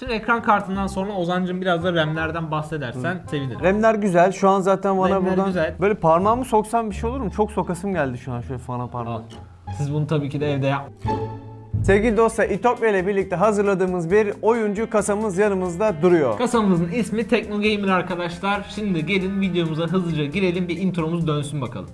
Şimdi ekran kartından sonra Ozancım biraz da RAM'lerden bahsedersen sevinirim. RAM'ler güzel. Şu an zaten bana RAM'ler buradan güzel. böyle parmağımı soksam bir şey olur mu? Çok sokasım geldi şu an şöyle fana Al. parmağı. Siz bunu tabii ki de evde yap. Sevgili dostlar İtopya ile birlikte hazırladığımız bir oyuncu kasamız yanımızda duruyor. Kasamızın ismi Tekno Gamer arkadaşlar. Şimdi gelin videomuza hızlıca girelim bir intromuz dönsün bakalım.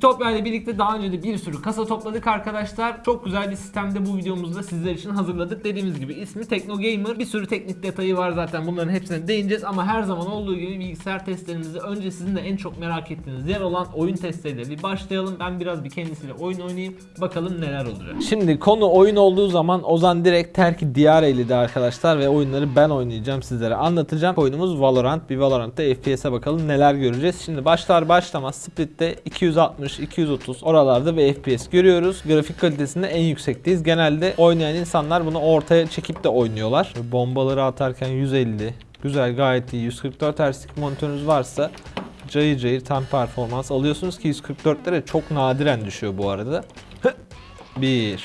İtopya ile birlikte daha önce de bir sürü kasa topladık arkadaşlar. Çok güzel bir sistemde bu videomuzda sizler için hazırladık. Dediğimiz gibi ismi Tekno Gamer. Bir sürü teknik detayı var zaten bunların hepsine değineceğiz ama her zaman olduğu gibi bilgisayar testlerimizi önce sizin de en çok merak ettiğiniz yer olan oyun testleriyle bir başlayalım. Ben biraz bir kendisiyle oyun oynayayım. Bakalım neler olacak. Şimdi konu oyun olduğu zaman Ozan direkt terki diyar eyledi arkadaşlar ve oyunları ben oynayacağım sizlere anlatacağım. Oyunumuz Valorant. Bir Valorant'ta FPS'e bakalım neler göreceğiz. Şimdi başlar başlamaz Split'te 260, 230 oralarda bir FPS görüyoruz. Grafik kalitesinde en yüksekteyiz. Genelde oynayan insanlar bunu ortaya çekip de oynuyorlar. Bombaları atarken 150. Güzel gayet iyi. 144 Hz'lik monitörünüz varsa cayır cayır tam performans alıyorsunuz ki 144'lere çok nadiren düşüyor bu arada. Bir.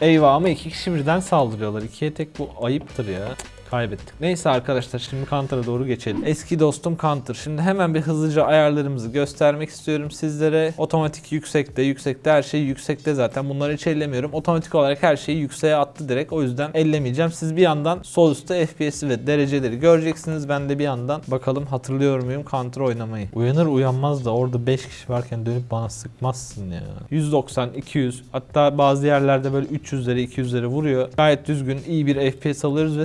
Eyvah ama iki kişi birden saldırıyorlar. İkiye tek bu ayıptır ya. Kaybettik. Neyse arkadaşlar şimdi Counter'a doğru geçelim. Eski dostum Counter. Şimdi hemen bir hızlıca ayarlarımızı göstermek istiyorum sizlere. Otomatik yüksekte, yüksekte her şey yüksekte zaten. Bunları hiç ellemiyorum. Otomatik olarak her şeyi yükseğe attı direkt. O yüzden ellemeyeceğim. Siz bir yandan sol üstte FPS'i ve dereceleri göreceksiniz. Ben de bir yandan bakalım hatırlıyor muyum Counter oynamayı. Uyanır uyanmaz da orada 5 kişi varken dönüp bana sıkmazsın ya. 190, 200 hatta bazı yerlerde böyle 300'lere 200'lere vuruyor. Gayet düzgün iyi bir FPS alıyoruz ve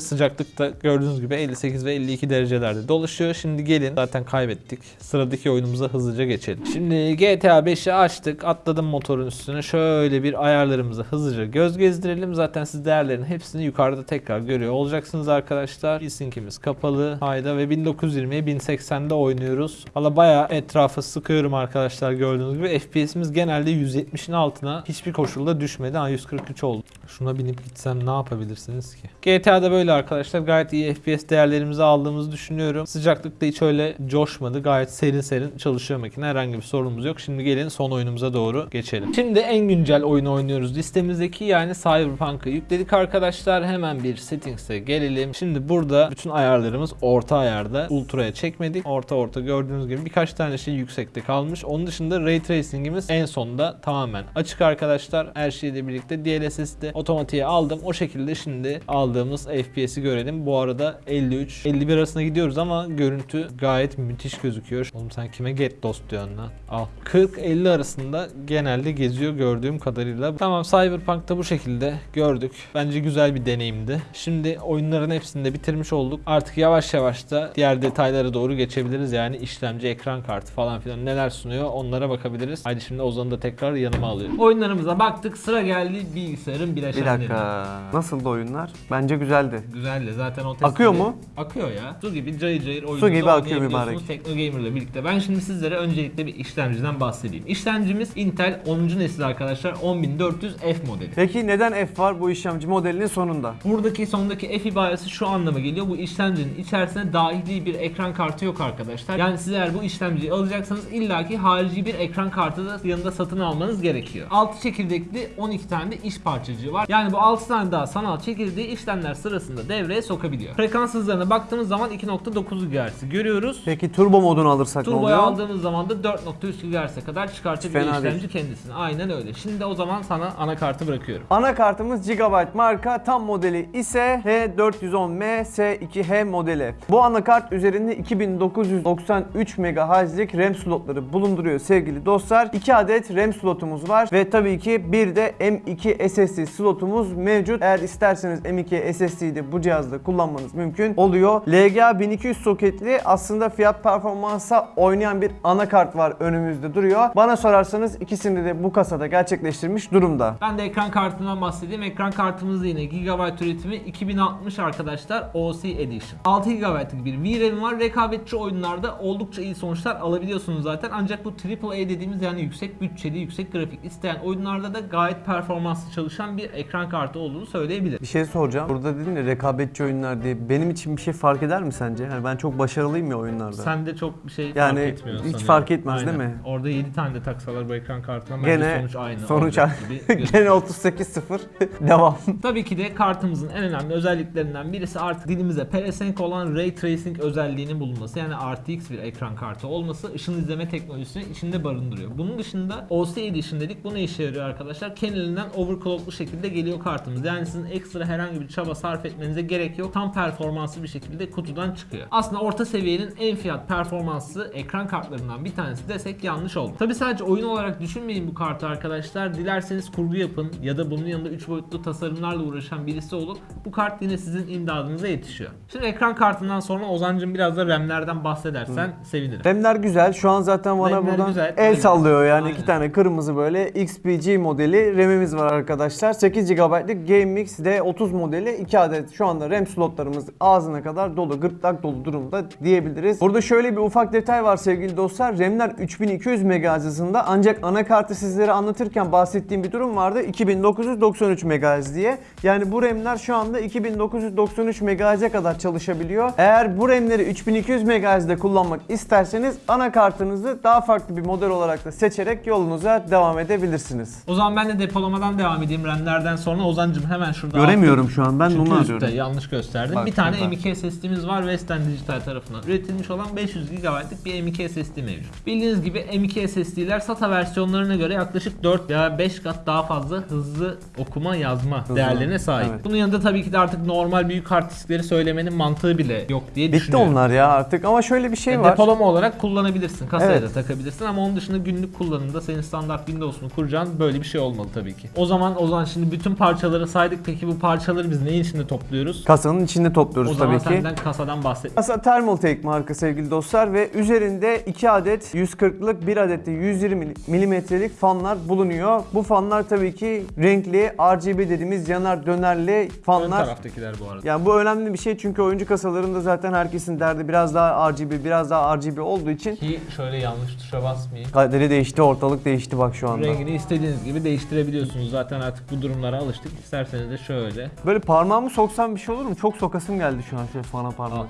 sıcaklıkta gördüğünüz gibi 58 ve 52 derecelerde dolaşıyor. Şimdi gelin zaten kaybettik. Sıradaki oyunumuza hızlıca geçelim. Şimdi GTA 5'i açtık. Atladım motorun üstüne. Şöyle bir ayarlarımıza hızlıca göz gezdirelim. Zaten siz değerlerin hepsini yukarıda tekrar görüyor olacaksınız arkadaşlar. Sync'imiz kapalı. Hayda ve 1920'ye 1080'de oynuyoruz. Valla bayağı etrafa sıkıyorum arkadaşlar gördüğünüz gibi. FPS'imiz genelde 170'in altına hiçbir koşulda düşmedi. Ha 143 oldu. Şuna binip gitsem ne yapabilirsiniz ki? GTA'da böyle arkadaşlar gayet iyi FPS değerlerimizi aldığımızı düşünüyorum. Sıcaklıkta hiç öyle coşmadı. Gayet serin serin çalışıyor makine. Herhangi bir sorunumuz yok. Şimdi gelin son oyunumuza doğru geçelim. Şimdi en güncel oyunu oynuyoruz. Listemizdeki yani Cyberpunk'ı yükledik arkadaşlar. Hemen bir settings'e gelelim. Şimdi burada bütün ayarlarımız orta ayarda. Ultra'ya çekmedik. Orta orta gördüğünüz gibi birkaç tane şey yüksekte kalmış. Onun dışında Ray Tracing'imiz en sonda tamamen açık arkadaşlar. Her şeyle birlikte DLSS'de otomatiğe aldım. O şekilde şimdi aldığımız FPS'i görelim. Bu arada 53 51 arasında gidiyoruz ama görüntü gayet müthiş gözüküyor. Oğlum sen kime get dost diyorsun lan? Al. 40 50 arasında genelde geziyor gördüğüm kadarıyla. Tamam Cyberpunk'ta bu şekilde gördük. Bence güzel bir deneyimdi. Şimdi oyunların hepsini de bitirmiş olduk. Artık yavaş yavaş da diğer detaylara doğru geçebiliriz. Yani işlemci, ekran kartı falan filan neler sunuyor onlara bakabiliriz. Haydi şimdi Ozan'ı da tekrar yanıma alıyorum. Oyunlarımıza baktık. Sıra geldi bilgisayarın Bir bileşenlerine. dakika. Nasıldı oyunlar? Bence güzeldi. Güzeldi zaten o testi Akıyor mu? Akıyor ya. Su gibi cayır cayır oyununuzu Su gibi akıyor mübarek. Tekno Gamer ile birlikte. Ben şimdi sizlere öncelikle bir işlemciden bahsedeyim. İşlemcimiz Intel 10. nesil arkadaşlar 10400F modeli. Peki neden F var bu işlemci modelinin sonunda? Buradaki sondaki F ibaresi şu anlama geliyor. Bu işlemcinin içerisine dahili bir ekran kartı yok arkadaşlar. Yani siz eğer bu işlemciyi alacaksanız illaki harici bir ekran kartı da yanında satın almanız gerekiyor. 6 çekirdekli 12 tane de iş parçacığı var. Yani bu 6 tane daha sanal çekirdeği işlemler sırasında devreye sokabiliyor. Frekans hızlarına baktığımız zaman 2.9 GHz görüyoruz. Peki turbo modunu alırsak ne Turbo'yu oluyor? aldığımız zaman da 4.3 GHz'e kadar çıkartabiliyor Fena değil. işlemci kendisini. Aynen öyle. Şimdi o zaman sana anakartı bırakıyorum. Anakartımız Gigabyte marka tam modeli ise H410M S2H modeli. Bu anakart üzerinde 2993 MHz'lik RAM slotları bulunduruyor sevgili dostlar. 2 adet RAM slotumuz var ve tabii ki bir de M2 SSD slotumuz mevcut. Eğer isterseniz M2 SSD'yi de bu cihazda kullanmanız mümkün oluyor. LGA 1200 soketli aslında fiyat performansa oynayan bir anakart var önümüzde duruyor. Bana sorarsanız ikisini de bu kasada gerçekleştirmiş durumda. Ben de ekran kartından bahsedeyim. Ekran kartımız yine Gigabyte üretimi 2060 arkadaşlar OC Edition. 6 GB'lık bir VRAM var. Rekabetçi oyunlarda oldukça iyi sonuçlar alabiliyorsunuz zaten. Ancak bu AAA dediğimiz yani yüksek bütçeli, yüksek grafik isteyen oyunlarda da gayet performanslı çalışan bir ekran kartı olduğunu söyleyebilirim. Bir şey soracağım. Burada dedin ya rekabetçi oyunlar diye benim için bir şey fark eder mi sence? Yani ben çok başarılıyım ya oyunlarda. Sen de çok bir şey Yani fark etmiyor hiç sanıyorum. fark etmez Aynen. değil mi? Orada 7 tane de taksalar bu ekran kartına bence Gene sonuç aynı. sonuç aynı. Gene gözüküyor. 38-0 devam. Tabii ki de kartımızın en önemli özelliklerinden birisi artık dilimize pelesenk olan Ray Tracing özelliğinin bulunması. Yani RTX bir ekran kartı olması ışın izleme teknolojisini içinde barındırıyor. Bunun dışında OC Edition dedik. Bu ne işe yarıyor arkadaşlar? Kendiliğinden overclocklu şekilde geliyor kartımız. Yani sizin ekstra herhangi bir çaba sarf etmenize gerek yok. Tam performanslı bir şekilde kutudan çıkıyor. Aslında orta seviyenin en fiyat performanslı ekran kartlarından bir tanesi desek yanlış oldu. Tabi sadece oyun olarak düşünmeyin bu kartı arkadaşlar. Dilerseniz kurgu yapın ya da bunun yanında 3 boyutlu tasarımlarla uğraşan birisi olup bu kart yine sizin imdadınıza yetişiyor. Şimdi ekran kartından sonra Ozancım biraz da RAM'lerden bahsedersen sevinirim. Remler güzel. Şu an zaten bana Remler buradan güzel. el sallıyor yani Aynen. iki tane kırmızı böyle XPG modeli RAM'imiz var arkadaşlar. 8 GB'lık GameMix D30 modeli 2 adet şu anda RAM slotlarımız ağzına kadar dolu, gırtlak dolu durumda diyebiliriz. Burada şöyle bir ufak detay var sevgili dostlar. RAM'ler 3200 MHz hızında ancak anakartı sizlere anlatırken bahsettiğim bir durum vardı. 2993 MHz diye. Yani bu RAM'ler şu anda 2993 MHz'e kadar çalışabiliyor. Eğer bu RAM'leri 3200 MHz'de kullanmak isterseniz anakartınızı daha farklı bir model olarak da seçerek yolunuza devam edebilirsiniz. O zaman ben de depolamadan devam edeyim RAM'lerden sonra Ozancım hemen şurada Göremiyorum şu an ben Çünkü üstte arıyorum. yanlış gösterdim. Bak bir tane şurada. M.2 SSD'miz var Western Digital tarafından üretilmiş olan 500 GB'lık bir M.2 SSD mevcut. Bildiğiniz gibi M.2 SSD'ler SATA versiyonlarına göre yaklaşık 4 veya 5 kat daha fazla hızlı okuma yazma değerlerine sahip. evet. Bunun yanında tabii ki de artık normal büyük hard diskleri söylemenin mantığı bile yok diye Bitti düşünüyorum. onlar ya artık ama şöyle bir şey Yani var. Depolama olarak kullanabilirsin. Kasaya Evet. da takabilirsin ama onun dışında günlük kullanımda senin standart Windows'unu kuracağın böyle bir şey olmalı tabii ki. O zaman o zaman şimdi bütün parçaları saydık. Peki bu parçaları biz neyin içinde topluyoruz? Kasanın içinde topluyoruz O zaman tabii ki. senden kasadan bahset. Kasa Thermaltake marka sevgili dostlar ve üzerinde 2 adet 140'lık 1 adet de 120 milimetrelik fanlar bulunuyor. Bu fanlar tabii ki renkli RGB dediğimiz yanar dönerli Ön fanlar. taraftakiler bu arada. Yani bu önemli bir şey çünkü oyuncu kasalarında zaten herkesin derdi biraz daha RGB biraz daha RGB olduğu için Ki şöyle yanlış tuşa basmayayım. kaderi değişti ortalık değişti bak şu anda. Rengini istediğiniz gibi değiştirebiliyorsunuz. Zaten artık bu durumlara alıştık. İsterseniz de şöyle. Böyle parmağımı soksam bir şey olur mu? Çok sokasım geldi şu an şöyle fana parmak.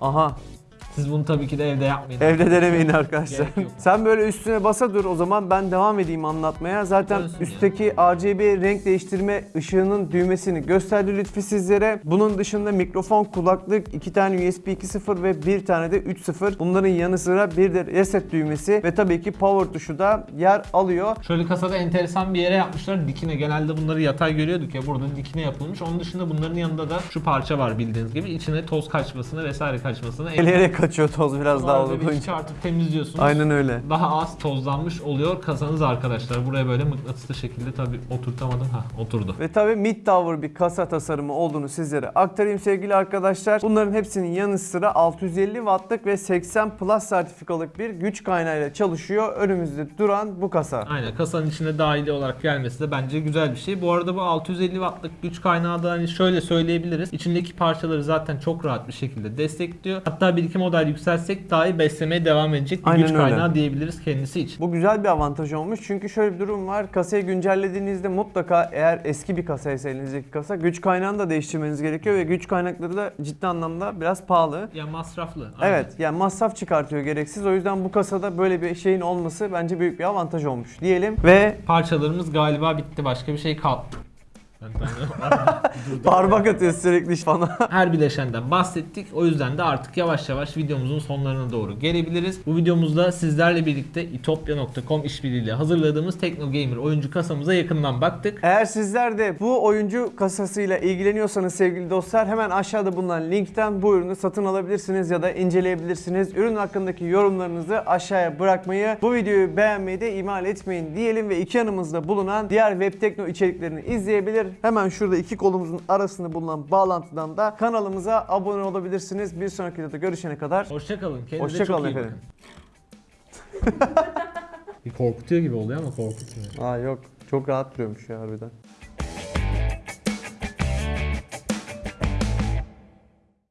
Aha Siz bunu tabii ki de evde yapmayın. Evde denemeyin arkadaşlar. Gerek yok. Sen böyle üstüne basa dur o zaman ben devam edeyim anlatmaya. Zaten Dönsün üstteki RGB renk değiştirme ışığının düğmesini gösterdi Lütfi sizlere. Bunun dışında mikrofon, kulaklık, iki tane USB 2.0 ve bir tane de 3.0. Bunların yanı sıra bir de reset düğmesi ve tabii ki power tuşu da yer alıyor. Şöyle kasada enteresan bir yere yapmışlar. Dikine genelde bunları yatay görüyorduk ya. Burada dikine yapılmış. Onun dışında bunların yanında da şu parça var bildiğiniz gibi. İçine toz kaçmasını vesaire kaçmasını Eleyerek kaçıyor toz biraz daha böyle koyunca. çıkartıp temizliyorsunuz. Aynen öyle. Daha az tozlanmış oluyor kasanız arkadaşlar. Buraya böyle mıknatıslı şekilde tabii oturtamadım. ha oturdu. Ve tabii mid tower bir kasa tasarımı olduğunu sizlere aktarayım sevgili arkadaşlar. Bunların hepsinin yanı sıra 650 wattlık ve 80 plus sertifikalık bir güç kaynağıyla çalışıyor. Önümüzde duran bu kasa. Aynen kasanın içine dahili olarak gelmesi de bence güzel bir şey. Bu arada bu 650 wattlık güç kaynağı da hani şöyle söyleyebiliriz. İçindeki parçaları zaten çok rahat bir şekilde destekliyor. Hatta bir iki model yükseltsek dahi beslemeye devam edecek bir Aynen güç öyle. kaynağı diyebiliriz kendisi için. Bu güzel bir avantaj olmuş çünkü şöyle bir durum var. Kasayı güncellediğinizde mutlaka eğer eski bir kasaysa elinizdeki kasa güç kaynağını da değiştirmeniz gerekiyor ve güç kaynakları da ciddi anlamda biraz pahalı. Ya masraflı. aynen. Evet yani masraf çıkartıyor gereksiz. O yüzden bu kasada böyle bir şeyin olması bence büyük bir avantaj olmuş diyelim. Ve Parçalarımız galiba bitti. Başka bir şey kaldı. Parmak atıyor sürekli bana. Her bileşenden bahsettik. O yüzden de artık yavaş yavaş videomuzun sonlarına doğru gelebiliriz. Bu videomuzda sizlerle birlikte itopya.com işbirliğiyle hazırladığımız Tekno Gamer oyuncu kasamıza yakından baktık. Eğer sizler de bu oyuncu kasasıyla ilgileniyorsanız sevgili dostlar hemen aşağıda bulunan linkten bu ürünü satın alabilirsiniz ya da inceleyebilirsiniz. Ürün hakkındaki yorumlarınızı aşağıya bırakmayı, bu videoyu beğenmeyi de ihmal etmeyin diyelim ve iki yanımızda bulunan diğer web tekno içeriklerini izleyebilir. Hemen şurada iki kolumuzun arasında bulunan bağlantıdan da kanalımıza abone olabilirsiniz. Bir sonraki videoda görüşene kadar Hoşçakalın. Kendinize Hoşça çok iyi efendim. bakın. Bir korkutuyor gibi oluyor ama korkutmuyor. Aa yok çok rahat duruyormuş ya harbiden.